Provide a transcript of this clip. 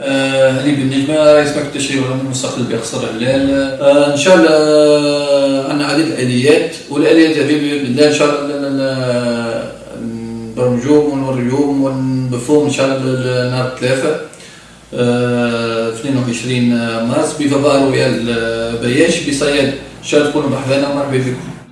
آه، هذه بالنجمة رئيس مكتب التشريع والأمن المستقل بقصر هلال آه، إن شاء الله آه، عندنا عديد الاليات والاليات هذه بإذن الله إن شاء الله آه، نبرمجوهم ونوريوهم ونبثوهم إن شاء الله نهار الثلاثاء 22 مارس بفضاء رويال بياش بصياد. إن شاء الله تكونوا مرحبا ومرحبا نعم، بكم